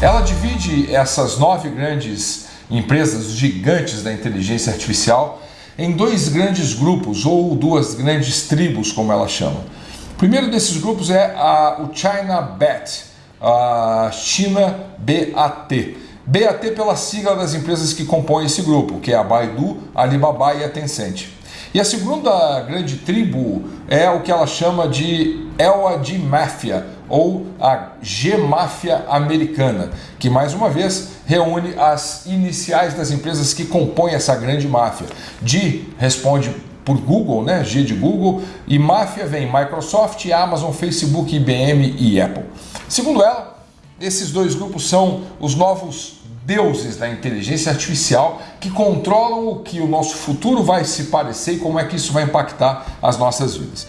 Ela divide essas nove grandes empresas, gigantes da inteligência artificial, em dois grandes grupos ou duas grandes tribos, como ela chama. O primeiro desses grupos é a, o China BAT, a China BAT. BAT pela sigla das empresas que compõem esse grupo, que é a Baidu, a Alibaba e a Tencent. E a segunda grande tribo é o que ela chama de Elwa de Máfia, ou a G-Máfia americana, que mais uma vez reúne as iniciais das empresas que compõem essa grande máfia. G responde por Google, né? G de Google, e máfia vem Microsoft, Amazon, Facebook, IBM e Apple. Segundo ela, esses dois grupos são os novos deuses da inteligência artificial que controlam o que o nosso futuro vai se parecer e como é que isso vai impactar as nossas vidas.